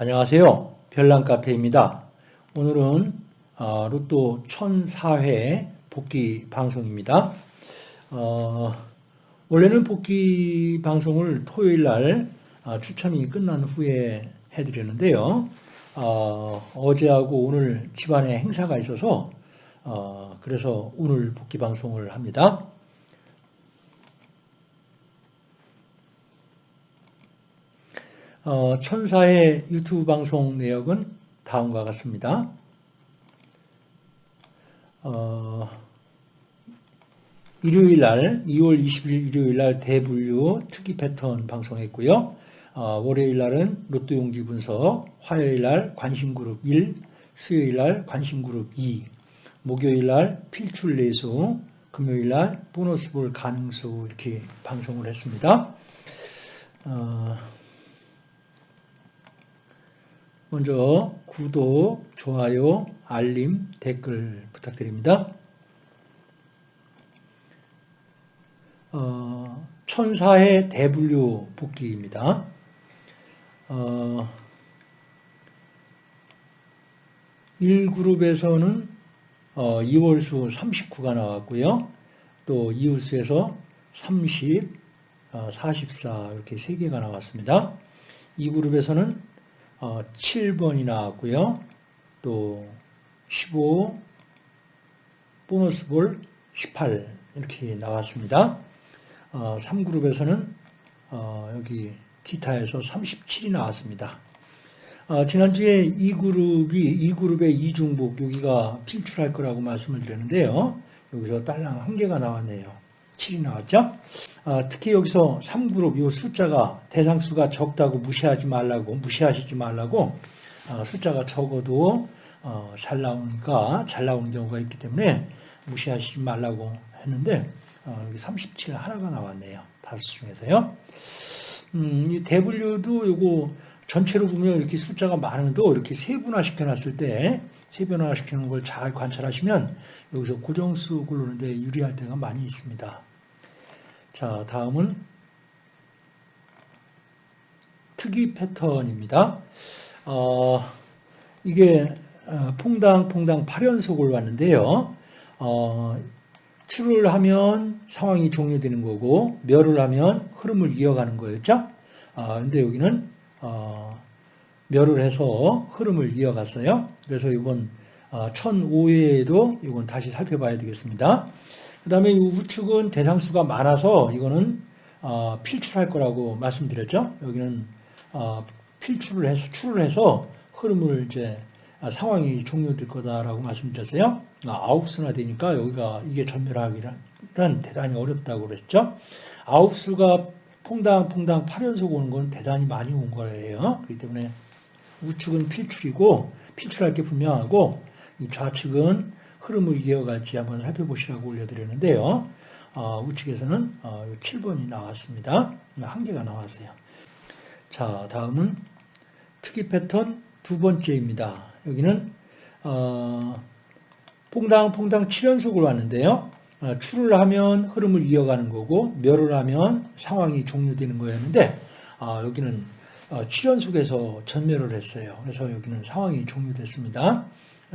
안녕하세요. 별난카페입니다. 오늘은 어, 로또 1004회 복귀 방송입니다. 어, 원래는 복귀 방송을 토요일 날 어, 추첨이 끝난 후에 해드렸는데요. 어, 제하고 오늘 집안에 행사가 있어서 어, 그래서 오늘 복귀 방송을 합니다. 어, 천사의 유튜브 방송 내역은 다음과 같습니다. 어, 일요일 날, 2월 20일 일요일 날 대분류 특기 패턴 방송했고요. 어, 월요일 날은 로또 용지 분석, 화요일 날 관심 그룹 1, 수요일 날 관심 그룹 2, 목요일 날 필출 내수, 금요일 날 보너스 볼 가능수 이렇게 방송을 했습니다. 어, 먼저 구독, 좋아요, 알림, 댓글 부탁드립니다. 어, 천사의 대분류 복귀입니다. 어, 1그룹에서는 어, 2월수 39가 나왔고요. 또 이웃수에서 30, 어, 44 이렇게 3개가 나왔습니다. 2그룹에서는 어, 7번이 나왔고요. 또 15, 보너스 볼 18 이렇게 나왔습니다. 어, 3그룹에서는 어, 여기 기타에서 37이 나왔습니다. 어, 지난주에 2그룹이 2그룹의 이중복 여기가 필출할 거라고 말씀을 드렸는데요. 여기서 딸랑 한 개가 나왔네요. 7이 나왔죠. 아, 특히 여기서 3그룹 이 숫자가 대상수가 적다고 무시하지 말라고 무시하시지 말라고 아, 숫자가 적어도 어, 잘 나오니까 잘 나오는 경우가 있기 때문에 무시하시지 말라고 했는데 어, 여기 37 하나가 나왔네요. 다섯 중에서요. 음, 이 대분류도 요거 전체로 보면 이렇게 숫자가 많은도 이렇게 세분화 시켜놨을 때 세분화 시키는 걸 잘 관찰하시면 여기서 고정수 고르는데 유리할 때가 많이 있습니다. 자, 다음은 특이 패턴입니다. 어, 이게 어, 퐁당 퐁당 8연속을 왔는데요. 어, 출을 하면 상황이 종료되는 거고 멸을 하면 흐름을 이어가는 거였죠. 아, 근데 여기는 어, 멸을 해서 흐름을 이어갔어요. 그래서 이번 어, 1005회에도 이건 다시 살펴봐야 되겠습니다. 그 다음에 이 우측은 대상수가 많아서 이거는 어, 필출할 거라고 말씀드렸죠. 여기는 어, 필출을 해서 출을 해서 흐름을 이제 아, 상황이 종료될 거다라고 말씀드렸어요. 아, 아홉 수나 되니까 여기가 이게 전멸하기는 대단히 어렵다고 그랬죠. 아홉 수가 퐁당퐁당 8연속 오는 건 대단히 많이 온 거예요. 그렇기 때문에 우측은 필출이고 필출할 게 분명하고 이 좌측은 흐름을 이어갈지 한번 살펴보시라고 올려드렸는데요. 어, 우측에서는 어, 7번이 나왔습니다. 한 개가 나왔어요. 자, 다음은 특이 패턴 두 번째입니다. 여기는 어, 퐁당 퐁당 7연속을 왔는데요. 어, 출을 하면 흐름을 이어가는 거고 멸을 하면 상황이 종료되는 거였는데 어, 여기는 어, 7연속에서 전멸을 했어요. 그래서 여기는 상황이 종료됐습니다.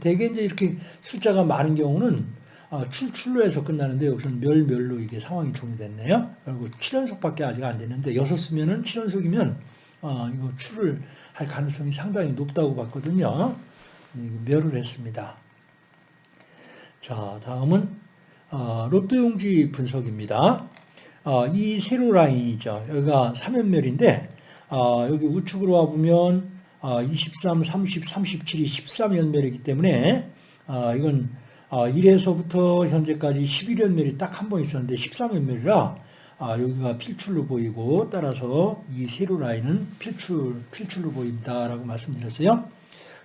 대개 이제 이렇게 숫자가 많은 경우는 아, 출출로 해서 끝나는데 여기서는 멸멸로 이게 상황이 종료됐네요. 그리고 7연속밖에 아직 안 됐는데 6쓰면은 7연속이면 어, 이거 출을 할 가능성이 상당히 높다고 봤거든요. 멸을 했습니다. 자, 다음은 어, 로또 용지 분석입니다. 어, 이 세로 라인이죠. 여기가 3연멸인데 어, 여기 우측으로 와보면 23, 30, 37이 13연멸이기 때문에 어, 이건 1에서부터 어, 현재까지 11연멸이 딱 한 번 있었는데 13연멸이라 아, 여기가 필출로 보이고 따라서 이 세로 라인은 필출, 필출로 보인다라고 말씀드렸어요.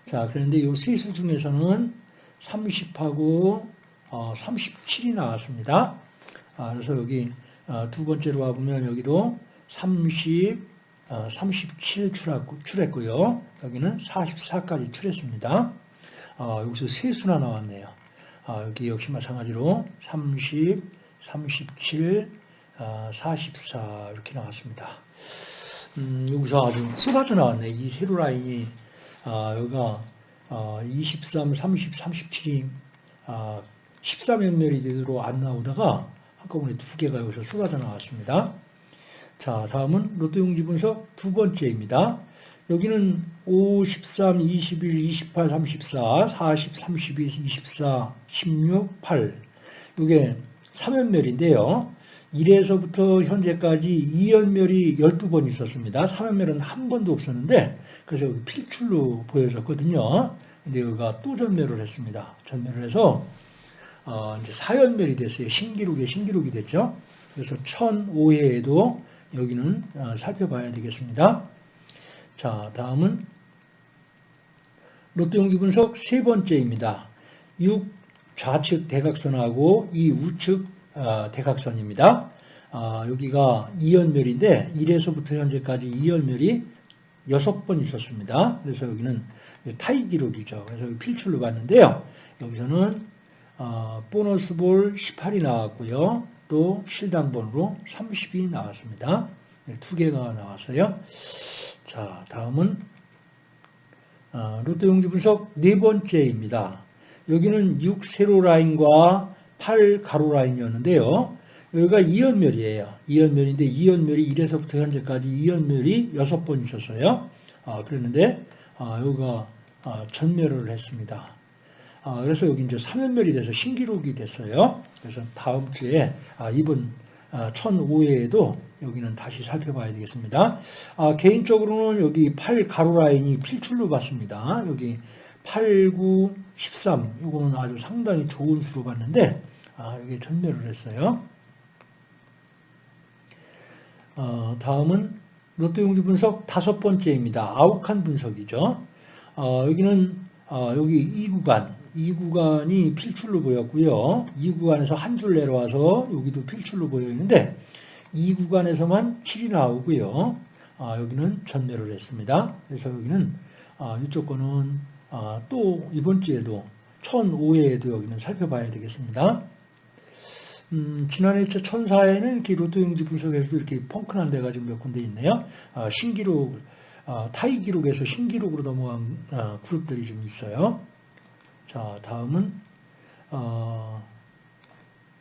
자, 그런데 이 세수 중에서는 30하고 37이 나왔습니다. 아, 그래서 여기 두 번째로 와보면 여기도 30, 37 어, 출했고요. 여기는 44까지 출했습니다. 어, 여기서 세수나 나왔네요. 어, 여기 역시 마찬가지로 30, 37, 44 이렇게 나왔습니다. 음, 여기서 아주 쏟아져 나왔네. 이 세로 라인이, 아, 여기가, 아, 23, 30, 37이, 아, 14면멸이 안 나오다가 한꺼번에 두 개가 여기서 쏟아져 나왔습니다. 자, 다음은 로또 용지 분석 두 번째입니다. 여기는 5, 13, 21, 28, 34, 40, 32, 24, 16, 8. 이게 3연멸인데요. 1에서부터 현재까지 2연멸이 12번 있었습니다. 3연멸은 한 번도 없었는데, 그래서 여기 필출로 보여졌거든요. 근데 여기가 또 전멸을 했습니다. 전멸을 해서, 어, 이제 4연멸이 됐어요. 신기록에 신기록이 됐죠. 그래서 1005회에도 여기는 어, 살펴봐야 되겠습니다. 자, 다음은 로또 용기 분석 세 번째입니다. 6 좌측 대각선하고 이 우측 어, 대각선입니다. 아, 여기가 2연멸인데 1에서부터 현재까지 2연멸이 6번 있었습니다. 그래서 여기는 타이 기록이죠. 그래서 필출로 봤는데요. 여기서는 어, 보너스 볼 18이 나왔고요. 또 실당번으로 30이 나왔습니다. 네, 두 개가 나왔어요. 자, 다음은 어, 로또 용지 분석 네 번째입니다. 여기는 6 세로 라인과 8 가로 라인이었는데요. 여기가 2연멸이에요. 2연멸인데 2연멸이 1에서부터 현재까지 2연멸이 6번 있었어요. 아, 그랬는데 아, 여기가 아, 전멸을 했습니다. 아, 그래서 여기 이제 3연멸이 돼서 신기록이 됐어요. 그래서 다음 주에 아, 이번 1005회에도 여기는 다시 살펴봐야 되겠습니다. 아, 개인적으로는 여기 8 가로 라인이 필출로 봤습니다. 여기 8, 9, 13 이거는 아주 상당히 좋은 수로 봤는데 아, 여기 전멸을 했어요. 어, 다음은 롯데 용지 분석 다섯 번째입니다. 아욱한 분석이죠. 어, 여기는 어, 여기 이 구간, 이 구간이 필출로 보였고요. 이 구간에서 한 줄 내려와서 여기도 필출로 보여 있는데 이 구간에서만 7이 나오고요. 아, 여기는 전멸을 했습니다. 그래서 여기는 아, 이쪽 거는 아, 또 이번 주에도 1005회에도 여기는 살펴봐야 되겠습니다. 음, 지난해 1004회는 이렇게 로또 용지 분석에서도 이렇게 펑크난 데가 지금 몇 군데 있네요. 아, 신기록, 아, 타이 기록에서 신기록으로 넘어간 아, 그룹들이 좀 있어요. 자, 다음은 어,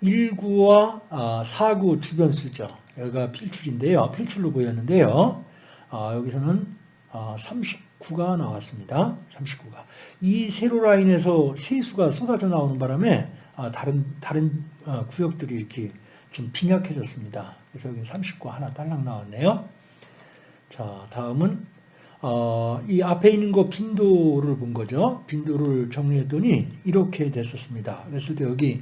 1구와 아, 4구 주변 수죠. 여기가 필출인데요. 필출로 보였는데요. 아, 여기서는 아, 39가 나왔습니다. 39가. 이 세로 라인에서 세수가 쏟아져 나오는 바람에 아, 다른 다른 어, 구역들이 이렇게 좀 빈약해졌습니다. 그래서 여기 39 하나 딸랑 나왔네요. 자, 다음은 어, 이 앞에 있는 거 빈도를 본 거죠. 빈도를 정리했더니 이렇게 됐었습니다. 그랬을 때 여기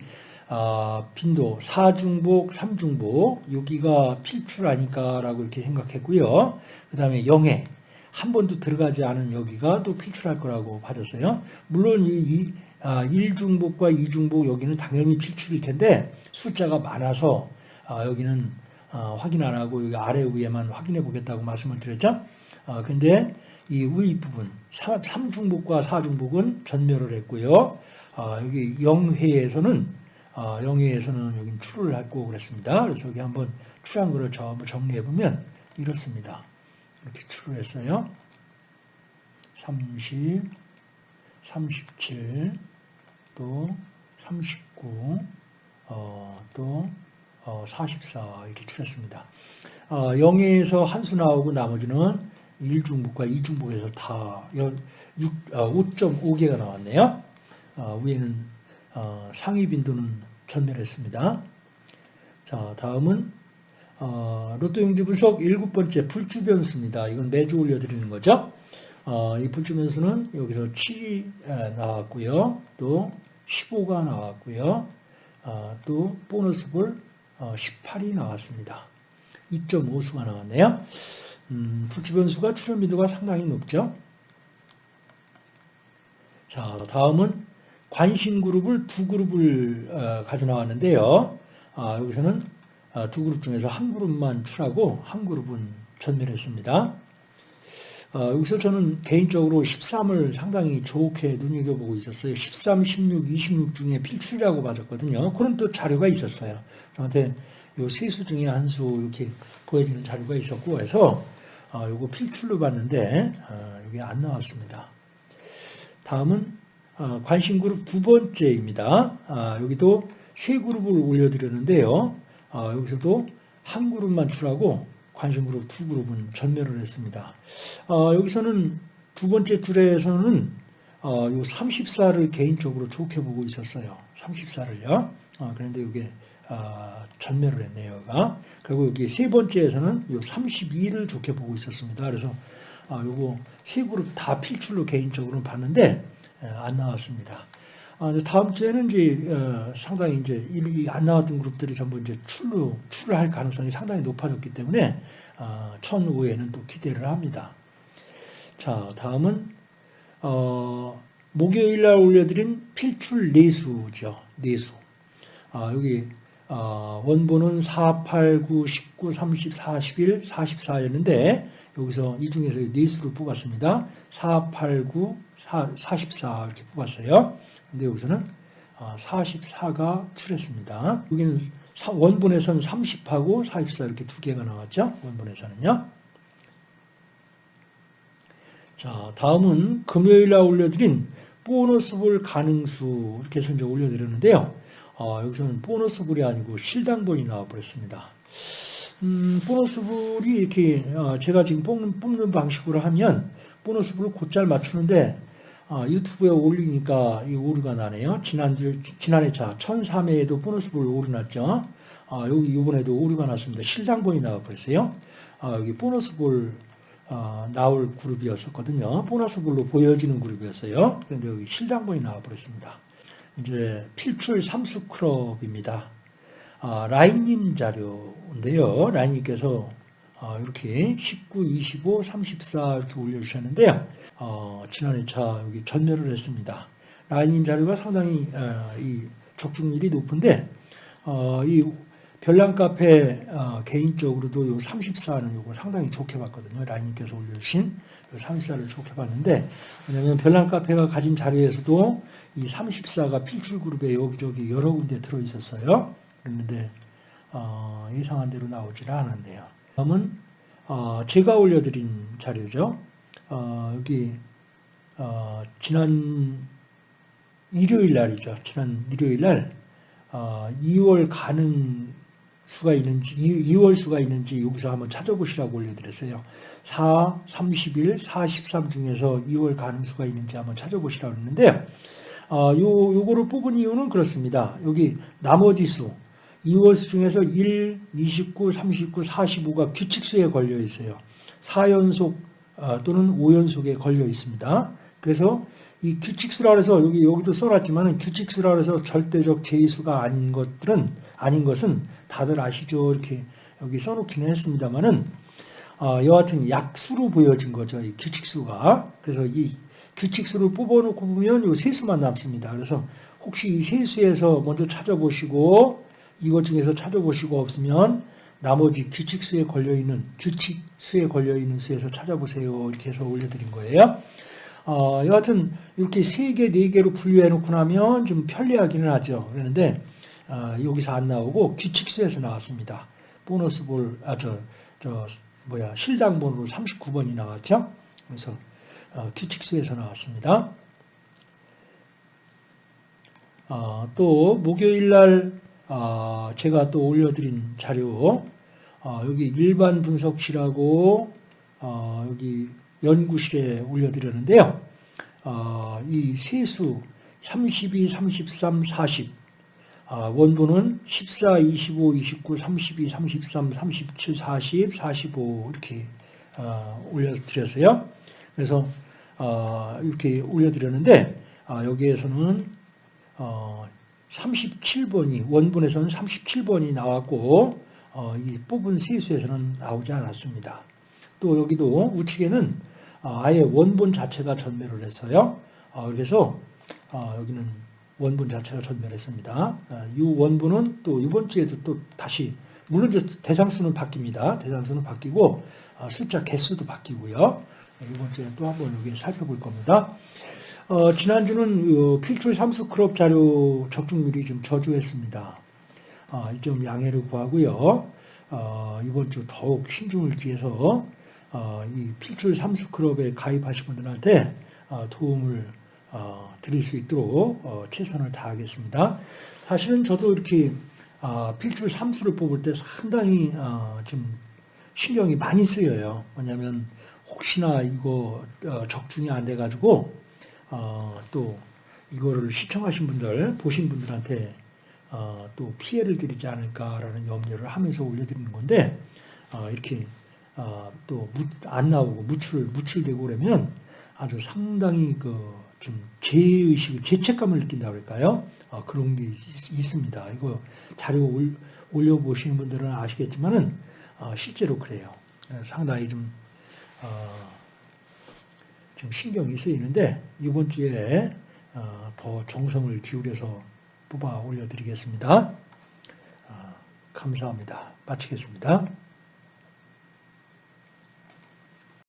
아, 빈도 4중복, 3중복 여기가 필출하니까라고 이렇게 생각했고요. 그 다음에 영해 한 번도 들어가지 않은 여기가 또 필출할 거라고 봐줬어요. 물론 이 아, 1중복과 2중복 여기는 당연히 필출일 텐데 숫자가 많아서 아, 여기는 아, 확인 안 하고 여기 아래 위에만 확인해 보겠다고 말씀을 드렸죠. 아, 근데 이 위 부분 3중복과 4중복은 전멸을 했고요. 아, 여기 영회에서는 아, 영회에서는 여기 출을 했고 그랬습니다. 그래서 여기 한번 출한 거를 전부 정리해 보면 이렇습니다. 이렇게 출을 했어요. 30, 37, 또 39, 어, 또 어, 44 이렇게 출했습니다. 어, 0에서 한 수 나오고 나머지는 1중복과 2중복에서 다 6, 어, 5.5개가 나왔네요. 어, 위에는 어, 상위 빈도는 전멸했습니다. 자, 다음은 어, 로또 용지 분석 일곱 번째 불주 변수입니다. 이건 매주 올려드리는 거죠. 어, 이 불주 변수는 여기서 7이 나왔고요. 또 15가 나왔고요. 어, 또 보너스 볼 18이 나왔습니다. 2.5수가 나왔네요. 음, 불주 변수가 출현 빈도가 상당히 높죠. 자, 다음은 관심 그룹을 두 그룹을 어, 가져 나왔는데요. 아, 여기서는 아, 두 그룹 중에서 한 그룹만 출하고 한 그룹은 전멸했습니다. 어, 여기서 저는 개인적으로 13을 상당히 좋게 눈여겨보고 있었어요. 13, 16, 26 중에 필출이라고 받았거든요. 그런 또 자료가 있었어요. 저한테 요세 수 중에 한 수 이렇게 보여지는 자료가 있었고 해서 어, 요거 필출로 봤는데 어, 이게 안 나왔습니다. 다음은 어, 관심 그룹 두 번째입니다. 아, 여기도 세 그룹을 올려드렸는데요. 아, 여기서도 한 그룹만 출하고 관심 그룹 두 그룹은 전멸을 했습니다. 어, 여기서는 두 번째 줄에서는 어, 요 34를 개인적으로 좋게 보고 있었어요. 34를요. 어, 그런데 이게 어, 전멸을 했네요. 가 그리고 여기 세 번째에서는 요 32를 좋게 보고 있었습니다. 그래서 아, 요거 세 그룹 다 필출로 개인적으로 봤는데 에, 안 나왔습니다. 아, 다음 주에는 이제 어, 상당히 이제 이미 안 나왔던 그룹들이 전부 이제 출로 출을 할 가능성이 상당히 높아졌기 때문에 어, 1005에는 또 기대를 합니다. 자, 다음은 어, 목요일 날 올려드린 필출 내수죠. 내수. 아, 여기 어, 원본은 4, 8, 9, 19, 30, 41, 44였는데 여기서 이 중에서 내수를 뽑았습니다. 4, 8, 9, 4, 44 이렇게 뽑았어요. 근데 여기서는 44가 어, 출했습니다. 여기는 원본에서는 30하고 44 이렇게 두 개가 나왔죠. 원본에서는요. 자, 다음은 금요일 날 올려드린 보너스 볼 가능수 이렇게 해서 이제 올려드렸는데요. 어, 여기서는 보너스 볼이 아니고 실당본이 나와버렸습니다. 음, 보너스 볼이 이렇게 어, 제가 지금 뽑는, 뽑는 방식으로 하면 보너스 볼을 곧잘 맞추는데 어, 유튜브에 올리니까 이 오류가 나네요. 지난주, 지난해 차 1003회에도 보너스 볼 오류 났죠. 어, 여기 이번에도 오류가 났습니다. 실당본이 나와버렸어요. 어, 여기 보너스 볼 어, 나올 그룹이었었거든요. 보너스 볼로 보여지는 그룹이었어요. 그런데 여기 실당본이 나와버렸습니다. 이제 필출 삼수 클럽입니다. 아, 라인님 자료인데요. 라인님께서 어, 이렇게 19, 25, 34 이렇게 올려주셨는데요. 어, 지난해 차 여기 전멸을 했습니다. 라인님 자료가 상당히 어, 이 적중률이 높은데 어, 이 별난 카페 어, 개인적으로도 요 34는 요거 상당히 좋게 봤거든요. 라인님께서 올려주신 요 34를 좋게 봤는데 왜냐하면 별난 카페가 가진 자료에서도 이 34가 필출 그룹에 여기저기 여러 군데 들어 있었어요. 그런데 어, 예상한 대로 나오질 않았네요. 다음은 어, 제가 올려드린 자료죠. 어, 여기 어, 지난 일요일 날이죠. 지난 일요일 날 2월 가능 수가 있는지 2 월 수가 있는지 여기서 한번 찾아보시라고 올려드렸어요. 4, 31, 43 중에서 2월 가능 수가 있는지 한번 찾아보시라고 했는데 어, 요, 요거를 뽑은 이유는 그렇습니다. 여기 나머지 수 2월 수 중에서 1, 29, 39, 45가 규칙수에 걸려 있어요. 4연속 어, 또는 5연속에 걸려 있습니다. 그래서 이 규칙수라 해서 여기 여기도 써놨지만 규칙수라 해서 절대적 제수가 아닌 것들은 아닌 것은 다들 아시죠? 이렇게 여기 써놓기는 했습니다만은 어, 여하튼 약수로 보여진 거죠. 이 규칙수가. 그래서 이 규칙수를 뽑아놓고 보면 이 세수만 남습니다. 그래서 혹시 이 세수에서 먼저 찾아보시고 이것 중에서 찾아보시고 없으면 나머지 규칙수에 걸려있는 규칙수에 걸려있는 수에서 찾아보세요. 이렇게 해서 올려드린 거예요. 어, 여하튼 이렇게 세 개, 네 개로 분류해 놓고 나면 좀 편리하기는 하죠. 그런데 어, 여기서 안 나오고 규칙수에서 나왔습니다. 보너스 볼, 아, 저, 저, 뭐야, 실당번으로 39번이 나왔죠. 그래서 어, 규칙수에서 나왔습니다. 어, 또 목요일 날 어, 제가 또 올려드린 자료 어, 여기 일반 분석실하고 어, 여기 연구실에 올려드렸는데요. 어, 이 세수 32, 33, 40 원본은 14, 25, 29, 32, 33, 37, 40, 45 이렇게 어, 올려드렸어요. 그래서 어, 이렇게 올려드렸는데 여기에서는 37번이 원본에서는 37번이 나왔고 이 뽑은 세수에서는 나오지 않았습니다. 또 여기도 우측에는 아, 아예 원본 자체가 전멸을 했어요. 아, 그래서 아, 여기는 원본 자체가 전멸했습니다. 이 원본은 또 이번 주에도 또 다시 물론 대상수는 바뀝니다. 대상수는 바뀌고 숫자 개수도 바뀌고요. 이번 주에 또 한번 여기 살펴볼 겁니다. 어, 지난주는 필출 삼수 클럽 자료 적중률이 좀 저조했습니다. 어, 좀 양해를 구하고요. 어, 이번 주 더욱 신중을 기해서 어, 이 필출 삼수 클럽에 가입하신 분들한테 어, 도움을 어, 드릴 수 있도록 어, 최선을 다하겠습니다. 사실은 저도 이렇게 어, 필출 삼수를 뽑을 때 상당히 어, 좀 신경이 많이 쓰여요. 왜냐하면 혹시나 이거 어, 적중이 안 돼가지고 어, 또 이거를 시청하신 분들, 보신 분들한테 어, 또 피해를 드리지 않을까라는 염려를 하면서 올려드리는 건데 어, 이렇게 어, 또안 나오고 무출 무출되고 그러면 아주 상당히 그 좀 죄의식, 죄책감을 느낀다 그럴까요? 어, 그런 게 있, 있습니다. 이거 자료 올, 올려 보시는 분들은 아시겠지만은 어, 실제로 그래요. 상당히 좀 어, 좀 신경이 쓰이는데 이번 주에 어, 더 정성을 기울여서 뽑아 올려드리겠습니다. 어, 감사합니다. 마치겠습니다.